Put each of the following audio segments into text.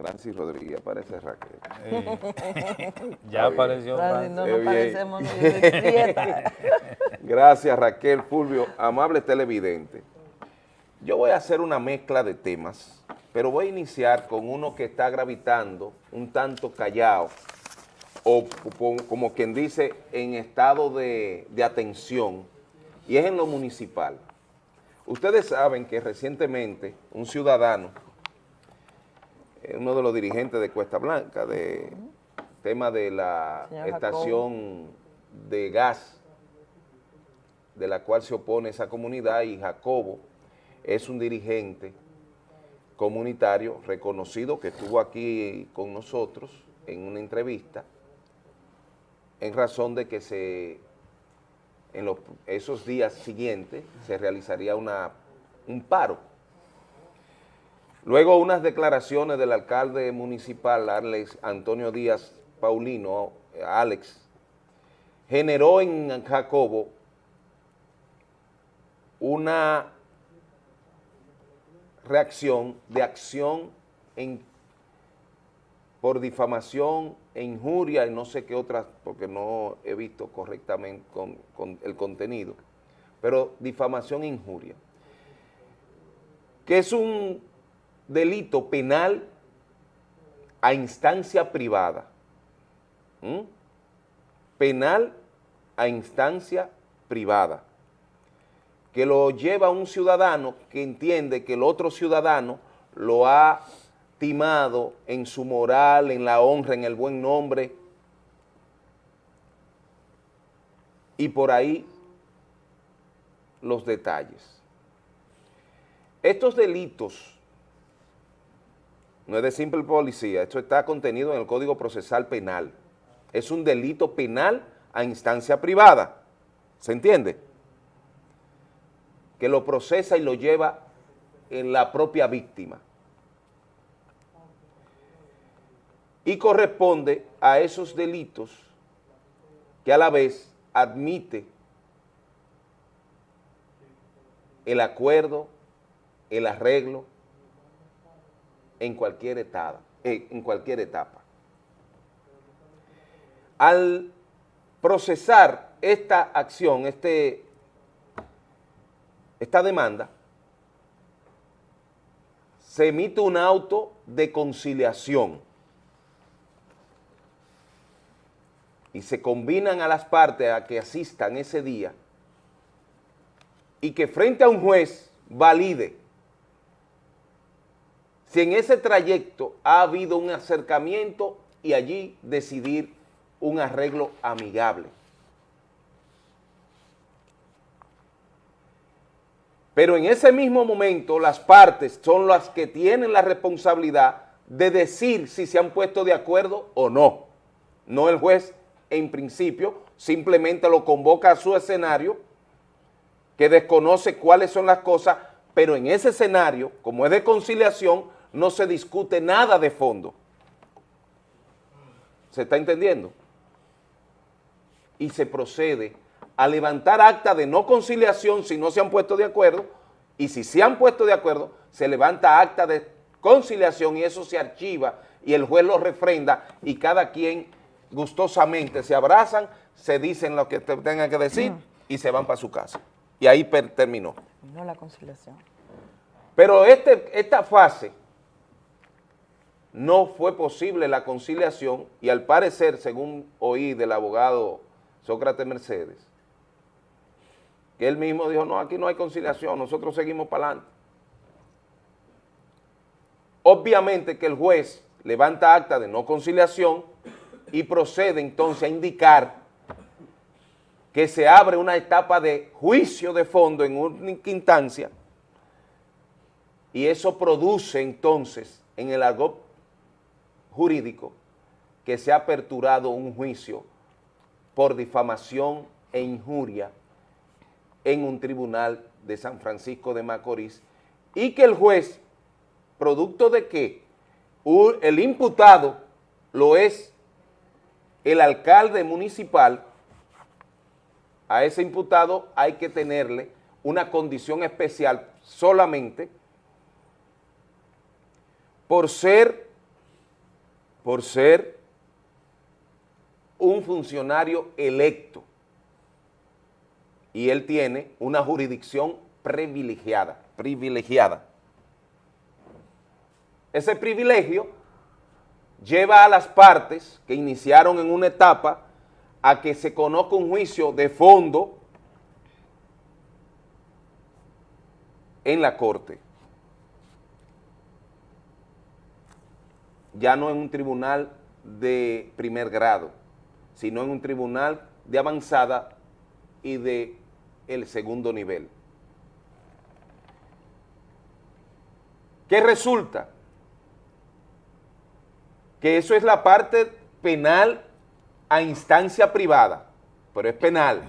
Francis Rodríguez, aparece Raquel. ya apareció Francis. No nos parecemos ni Gracias Raquel, Fulvio, amable televidente. Yo voy a hacer una mezcla de temas, pero voy a iniciar con uno que está gravitando un tanto callado, o como quien dice, en estado de, de atención, y es en lo municipal. Ustedes saben que recientemente un ciudadano uno de los dirigentes de Cuesta Blanca, de tema de la estación de gas de la cual se opone esa comunidad y Jacobo es un dirigente comunitario reconocido que estuvo aquí con nosotros en una entrevista en razón de que se en los, esos días siguientes se realizaría una, un paro Luego unas declaraciones del alcalde municipal, Alex Antonio Díaz Paulino, Alex, generó en Jacobo una reacción de acción en, por difamación e injuria y no sé qué otras, porque no he visto correctamente con, el contenido, pero difamación e injuria, que es un delito penal a instancia privada. ¿Mm? Penal a instancia privada. Que lo lleva un ciudadano que entiende que el otro ciudadano lo ha timado en su moral, en la honra, en el buen nombre. Y por ahí los detalles. Estos delitos no es de simple policía, esto está contenido en el Código Procesal Penal. Es un delito penal a instancia privada, ¿se entiende? Que lo procesa y lo lleva en la propia víctima. Y corresponde a esos delitos que a la vez admite el acuerdo, el arreglo, en cualquier etapa. Al procesar esta acción, este, esta demanda, se emite un auto de conciliación y se combinan a las partes a que asistan ese día y que frente a un juez valide si en ese trayecto ha habido un acercamiento y allí decidir un arreglo amigable. Pero en ese mismo momento las partes son las que tienen la responsabilidad de decir si se han puesto de acuerdo o no. No el juez en principio, simplemente lo convoca a su escenario que desconoce cuáles son las cosas, pero en ese escenario, como es de conciliación, no se discute nada de fondo. ¿Se está entendiendo? Y se procede a levantar acta de no conciliación si no se han puesto de acuerdo, y si se han puesto de acuerdo, se levanta acta de conciliación y eso se archiva y el juez lo refrenda y cada quien gustosamente se abrazan, se dicen lo que tengan que decir y se van para su casa. Y ahí terminó. No la conciliación. Pero este, esta fase no fue posible la conciliación y al parecer, según oí del abogado Sócrates Mercedes, que él mismo dijo, no, aquí no hay conciliación, nosotros seguimos para adelante. Obviamente que el juez levanta acta de no conciliación y procede entonces a indicar que se abre una etapa de juicio de fondo en única instancia y eso produce entonces en el argot jurídico que se ha aperturado un juicio por difamación e injuria en un tribunal de San Francisco de Macorís y que el juez, producto de que el imputado lo es el alcalde municipal, a ese imputado hay que tenerle una condición especial solamente por ser por ser un funcionario electo y él tiene una jurisdicción privilegiada, privilegiada. Ese privilegio lleva a las partes que iniciaron en una etapa a que se conozca un juicio de fondo en la corte. Ya no en un tribunal de primer grado, sino en un tribunal de avanzada y de el segundo nivel. ¿Qué resulta? Que eso es la parte penal a instancia privada, pero es penal,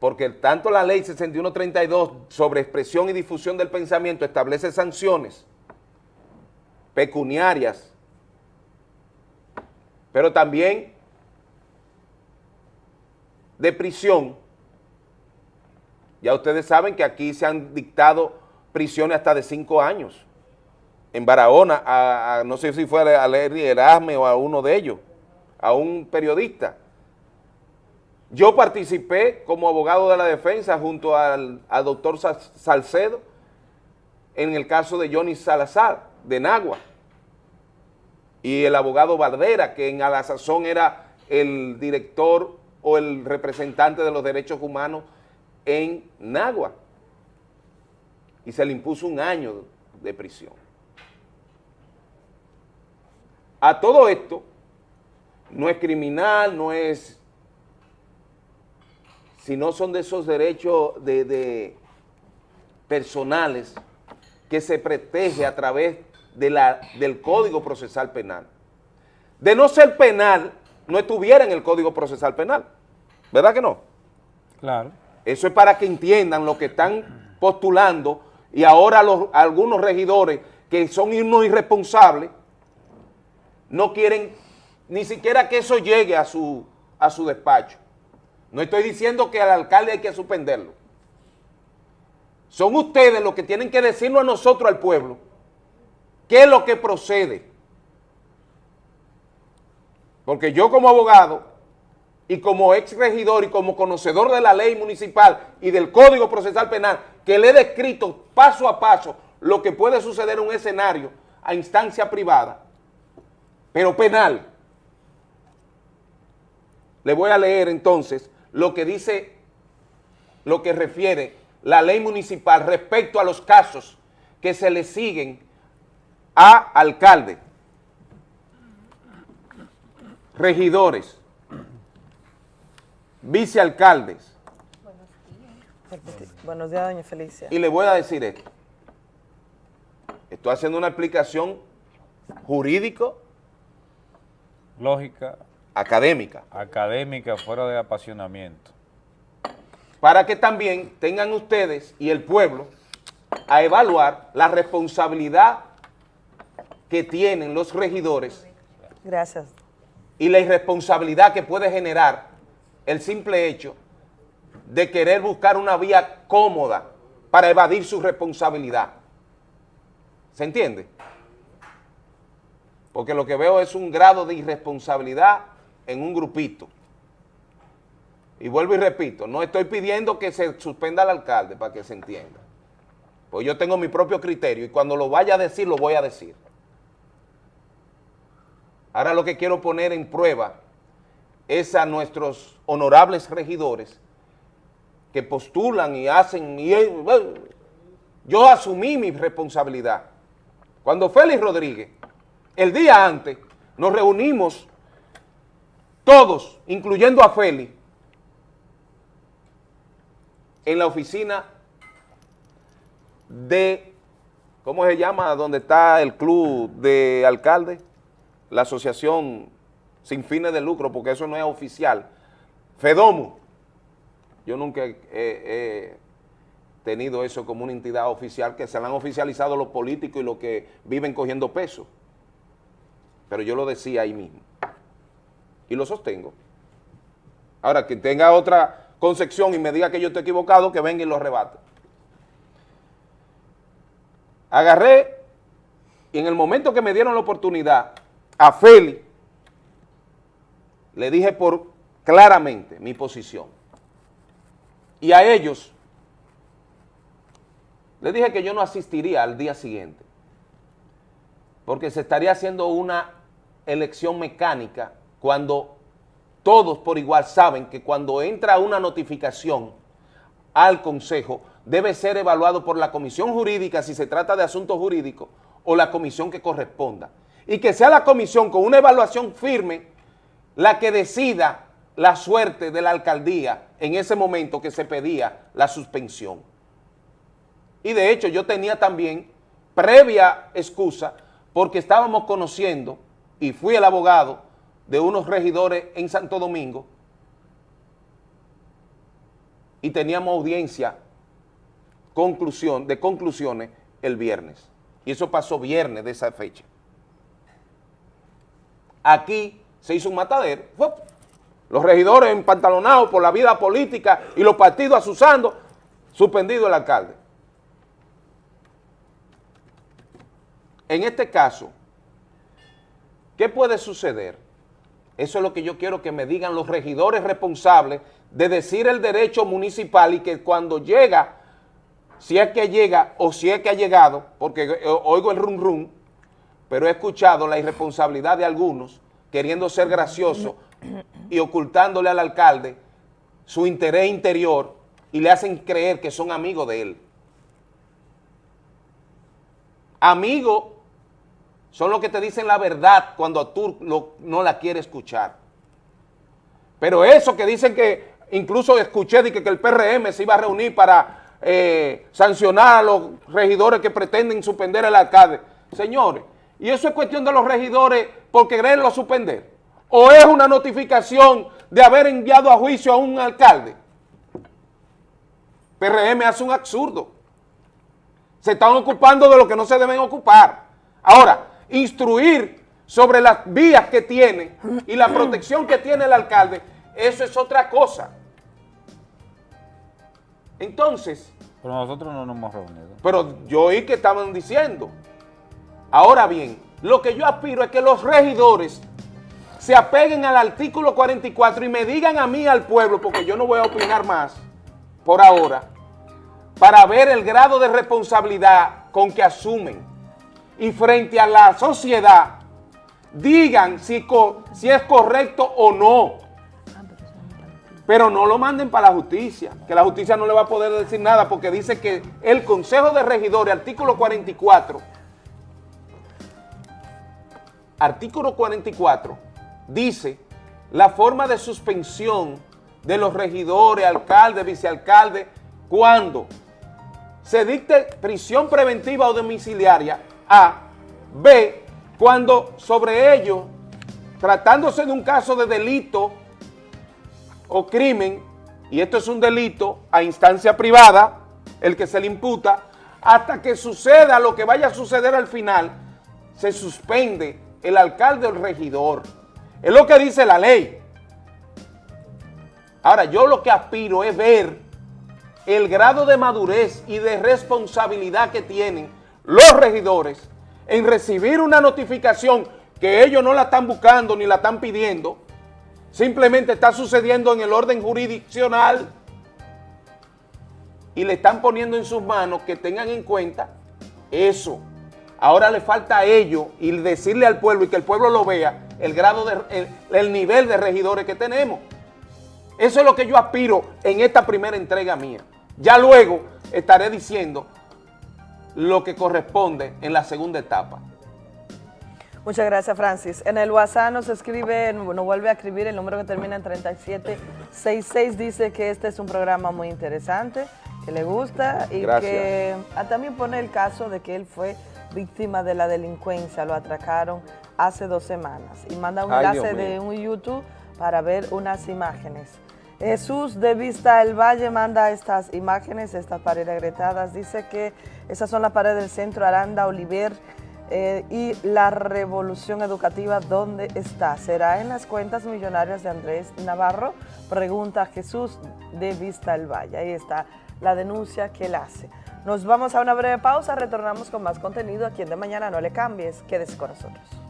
porque tanto la ley 6132 sobre expresión y difusión del pensamiento establece sanciones pecuniarias, pero también de prisión. Ya ustedes saben que aquí se han dictado prisiones hasta de cinco años. En Barahona, a, no sé si fue a Larry Erasme o a uno de ellos a un periodista. Yo participé como abogado de la defensa junto al, doctor Salcedo en el caso de Johnny Salazar, de Nagua, y el abogado Bardera, que en a la sazón era el director o el representante de los derechos humanos en Nagua, y se le impuso un año de prisión. A todo esto, no es criminal, no es, sino son de esos derechos de, personales que se protege a través de la, del Código Procesal Penal. De no ser penal, no estuviera en el Código Procesal Penal, ¿verdad que no? Claro. Eso es para que entiendan lo que están postulando y ahora los, algunos regidores que son unos irresponsables no quieren ni siquiera que eso llegue a su, a su despacho. No estoy diciendo que al alcalde hay que suspenderlo. Son ustedes los que tienen que decirnos a nosotros, al pueblo, qué es lo que procede. Porque yo como abogado y como ex regidor y como conocedor de la ley municipal y del Código Procesal Penal, que le he descrito paso a paso lo que puede suceder en un escenario a instancia privada, pero penal, le voy a leer entonces lo que dice, lo que refiere la ley municipal respecto a los casos que se le siguen a alcalde, regidores, vicealcaldes. Buenos días, doña Felicia. Y le voy a decir esto. Estoy haciendo una explicación jurídico. Lógica académica. Académica, fuera de apasionamiento. Para que también tengan ustedes y el pueblo a evaluar la responsabilidad que tienen los regidores. Gracias. Y la irresponsabilidad que puede generar el simple hecho de querer buscar una vía cómoda para evadir su responsabilidad. ¿Se entiende? Porque lo que veo es un grado de irresponsabilidad en un grupito. Y vuelvo y repito, no estoy pidiendo que se suspenda al alcalde para que se entienda. Pues yo tengo mi propio criterio y cuando lo vaya a decir, lo voy a decir. Ahora lo que quiero poner en prueba es a nuestros honorables regidores que postulan y hacen, y yo asumí mi responsabilidad. Cuando Félix Rodríguez, el día antes, nos reunimos todos, incluyendo a Feli, en la oficina de, ¿cómo se llama? Donde está el club de alcalde, la asociación sin fines de lucro, porque eso no es oficial, FEDOMU. Yo nunca he, tenido eso como una entidad oficial, que se la han oficializado los políticos y los que viven cogiendo peso. Pero yo lo decía ahí mismo y lo sostengo. Ahora, que tenga otra concepción y me diga que yo estoy equivocado, que venga y lo rebate. Agarré y en el momento que me dieron la oportunidad a Feli, le dije por claramente mi posición. Y a ellos, le dije que yo no asistiría al día siguiente, porque se estaría haciendo una elección mecánica cuando todos por igual saben que cuando entra una notificación al Consejo debe ser evaluado por la comisión jurídica si se trata de asuntos jurídicos o la comisión que corresponda. Y que sea la comisión con una evaluación firme la que decida la suerte de la alcaldía en ese momento que se pedía la suspensión. Y de hecho yo tenía también previa excusa porque estábamos conociendo, y fui el abogado de unos regidores en Santo Domingo, y teníamos audiencia conclusión, de conclusiones el viernes. Y eso pasó viernes de esa fecha. Aquí se hizo un matadero. Los regidores empantalonados por la vida política y los partidos asusando, suspendido el alcalde. En este caso, ¿qué puede suceder? Eso es lo que yo quiero que me digan los regidores responsables de decir el derecho municipal y que cuando llega, si es que llega o si es que ha llegado, porque oigo el rum rum, pero he escuchado la irresponsabilidad de algunos queriendo ser gracioso y ocultándole al alcalde su interés interior y le hacen creer que son amigos de él. Amigos son los que te dicen la verdad cuando tú no la quieres escuchar. Pero eso que dicen que, incluso escuché de que, el PRM se iba a reunir para eh, sancionar a los regidores que pretenden suspender al alcalde. Señores, y eso es cuestión de los regidores porque quererlo suspender. ¿O es una notificación de haber enviado a juicio a un alcalde? PRM hace un absurdo. Se están ocupando de lo que no se deben ocupar. Ahora, instruir sobre las vías que tiene y la protección que tiene el alcalde, eso es otra cosa. Entonces... Pero nosotros no nos hemos reunido. Pero yo oí que estaban diciendo. Ahora bien, lo que yo aspiro es que los regidores se apeguen al artículo 44 y me digan a mí, al pueblo, porque yo no voy a opinar más por ahora, para ver el grado de responsabilidad con que asumen y frente a la sociedad digan si, es correcto o no. Pero no lo manden para la justicia, que la justicia no le va a poder decir nada porque dice que el Consejo de Regidores, artículo 44, artículo 44, dice la forma de suspensión de los regidores, alcaldes, vicealcaldes, cuando se dicte prisión preventiva o domiciliaria a. B, cuando sobre ello, tratándose de un caso de delito o crimen, y esto es un delito a instancia privada, el que se le imputa, hasta que suceda lo que vaya a suceder al final, se suspende el alcalde o el regidor. Es lo que dice la ley. Ahora, yo lo que aspiro es ver el grado de madurez y de responsabilidad que tienen los regidores en recibir una notificación que ellos no la están buscando ni la están pidiendo, simplemente está sucediendo en el orden jurisdiccional y le están poniendo en sus manos que tengan en cuenta eso. Ahora le falta a ellos y decirle al pueblo y que el pueblo lo vea el grado de, el nivel de regidores que tenemos. Eso es lo que yo aspiro en esta primera entrega mía. Ya luego estaré diciendo lo que corresponde en la segunda etapa. Muchas gracias, Francis. En el WhatsApp nos escribe, nos vuelve a escribir el número que termina en 3766, dice que este es un programa muy interesante, que le gusta y que ah, también pone el caso de que él fue víctima de la delincuencia, lo atracaron hace dos semanas y manda un enlace de un YouTube para ver unas imágenes. Jesús de Vista del Valle manda estas imágenes, estas paredes agretadas. Dice que esas son las paredes del centro Aranda Oliver eh, y la revolución educativa, ¿dónde está? ¿Será en las cuentas millonarias de Andrés Navarro? Pregunta Jesús de Vista del Valle. Ahí está la denuncia que él hace. Nos vamos a una breve pausa, retornamos con más contenido aquí en De Mañana. No le cambies, quédese con nosotros.